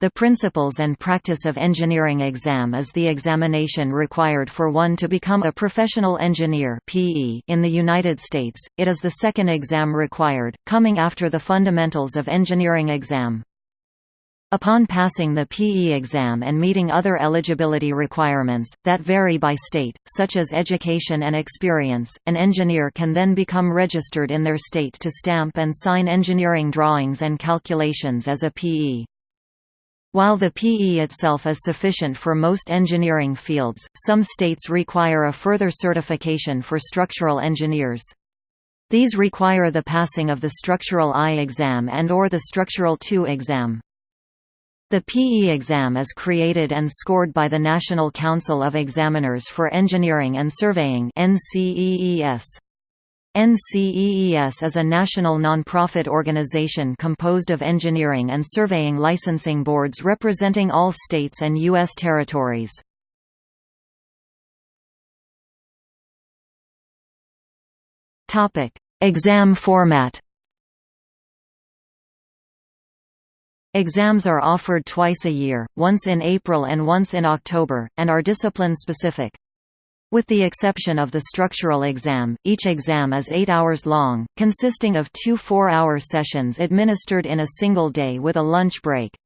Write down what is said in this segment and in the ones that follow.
The Principles and Practice of Engineering exam is the examination required for one to become a professional engineer (PE) in the United States. It is the second exam required, coming after the Fundamentals of Engineering exam. Upon passing the PE exam and meeting other eligibility requirements, that vary by state, such as education and experience, an engineer can then become registered in their state to stamp and sign engineering drawings and calculations as a PE. While the PE itself is sufficient for most engineering fields, some states require a further certification for structural engineers. These require the passing of the Structural I exam and or the Structural II exam. The PE exam is created and scored by the National Council of Examiners for Engineering and Surveying NCEES. NCEES is a national nonprofit organization composed of engineering and surveying licensing boards representing all states and U.S. territories. Exam format Exams are offered twice a year, once in April and once in October, and are discipline-specific. With the exception of the structural exam, each exam is eight hours long, consisting of two four-hour sessions administered in a single day with a lunch break.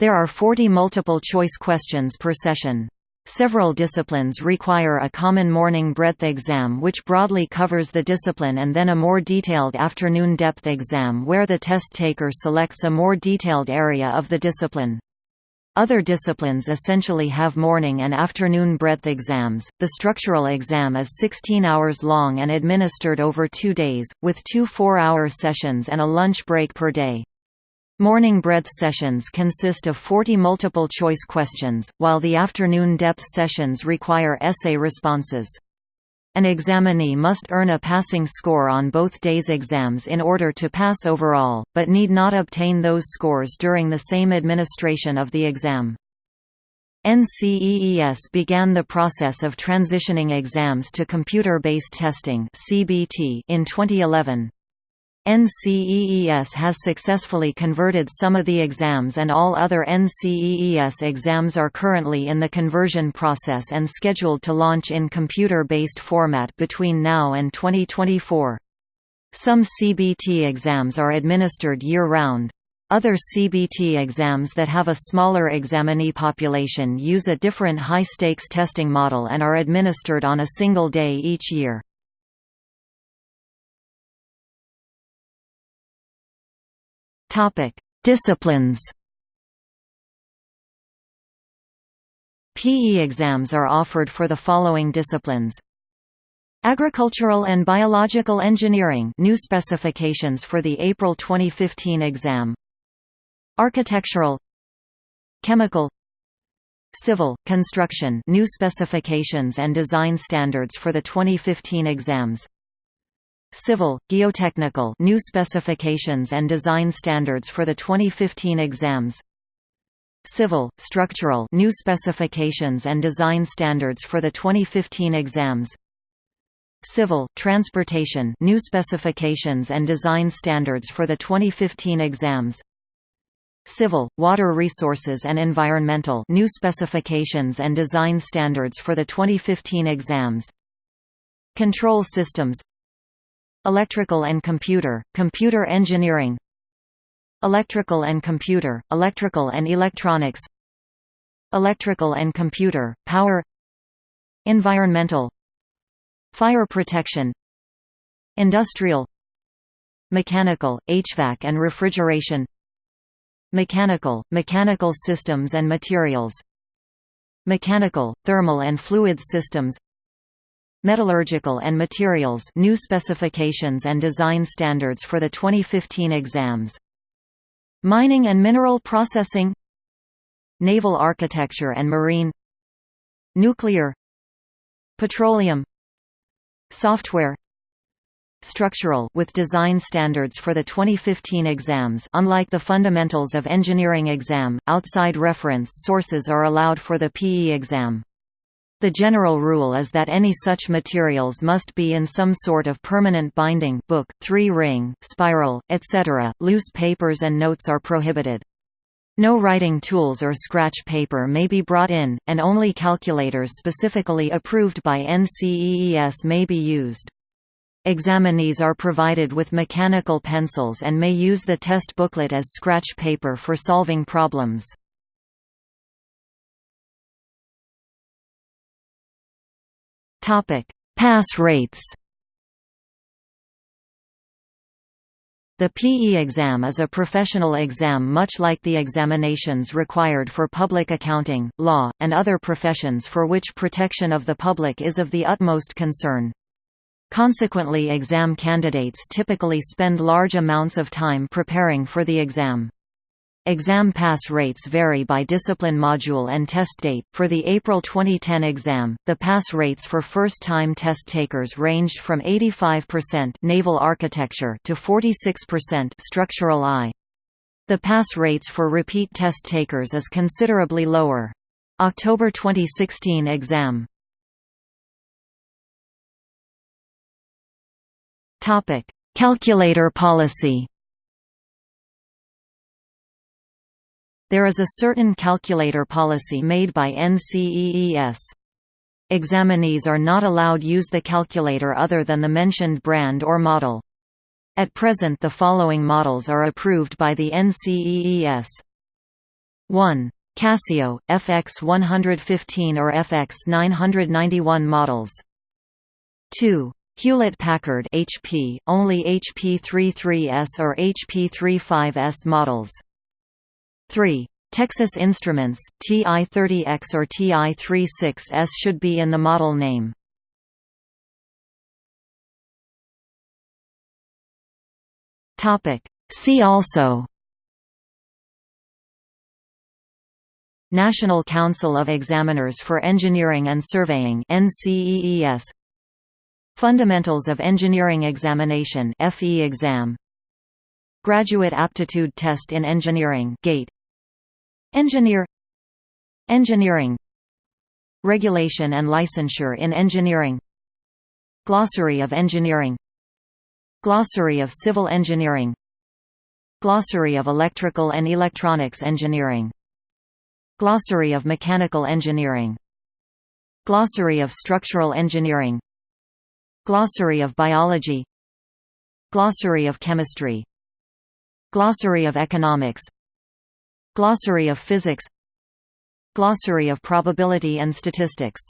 There are 40 multiple-choice questions per session. Several disciplines require a common morning breadth exam which broadly covers the discipline and then a more detailed afternoon depth exam where the test taker selects a more detailed area of the discipline. Other disciplines essentially have morning and afternoon breadth exams. The structural exam is 16 hours long and administered over two days, with two four hour sessions and a lunch break per day. Morning breadth sessions consist of 40 multiple choice questions, while the afternoon depth sessions require essay responses. An examinee must earn a passing score on both days' exams in order to pass overall, but need not obtain those scores during the same administration of the exam. NCEES began the process of transitioning exams to computer-based testing in 2011. NCEES has successfully converted some of the exams and all other NCEES exams are currently in the conversion process and scheduled to launch in computer-based format between now and 2024. Some CBT exams are administered year-round. Other CBT exams that have a smaller examinee population use a different high-stakes testing model and are administered on a single day each year. Topic: Disciplines. PE exams are offered for the following disciplines. Agricultural and Biological Engineering new specifications for the April 2015 exam. Architectural Chemical Civil, Construction new specifications and design standards for the 2015 exams Civil, Geotechnical new specifications and design standards for the 2015 exams. Civil, Structural new specifications and design standards for the 2015 exams. Civil, Transportation new specifications and design standards for the 2015 exams. Civil, Water Resources and Environmental new specifications and design standards for the 2015 exams. Control Systems Electrical and Computer, Computer Engineering Electrical and Computer, Electrical and Electronics Electrical and Computer, Power Environmental Fire Protection Industrial Mechanical, HVAC and Refrigeration Mechanical, Mechanical Systems and Materials Mechanical, Thermal and Fluid Systems Metallurgical and Materials new specifications and design standards for the 2015 exams. Mining and Mineral Processing. Naval Architecture and Marine. Nuclear. Petroleum. Software. Structural with design standards for the 2015 exams. Unlike the Fundamentals of Engineering exam, outside reference sources are allowed for the PE exam. The general rule is that any such materials must be in some sort of permanent binding book, three-ring, spiral, etc. Loose papers and notes are prohibited. No writing tools or scratch paper may be brought in, and only calculators specifically approved by NCEES may be used. Examinees are provided with mechanical pencils and may use the test booklet as scratch paper for solving problems. Pass rates The PE exam is a professional exam much like the examinations required for public accounting, law, and other professions for which protection of the public is of the utmost concern. Consequently exam candidates typically spend large amounts of time preparing for the exam. Exam pass rates vary by discipline module and test date. For the April 2010 exam, the pass rates for first-time test takers ranged from 85% naval architecture to 46% structural I. The pass rates for repeat test takers is considerably lower. October 2016 exam Topic: Calculator policy. There is a certain calculator policy made by NCEES. Examinees are not allowed use the calculator other than the mentioned brand or model. At present the following models are approved by the NCEES. 1. Casio, FX 115 or FX 991 models. 2. Hewlett-Packard HP, only HP 33S or HP 35S models. 3. Texas Instruments, TI-30X or TI-36X should be in the model name. See also. National Council of Examiners for Engineering and Surveying NCEES Fundamentals of Engineering Examination FE exam. Graduate Aptitude Test in Engineering GATE Engineer Engineering Regulation and Licensure in Engineering Glossary of Engineering Glossary of Civil Engineering Glossary of Electrical and Electronics Engineering Glossary of Mechanical Engineering Glossary of Structural Engineering Glossary of Biology Glossary of Chemistry Glossary of Economics Glossary of Physics Glossary of Probability and Statistics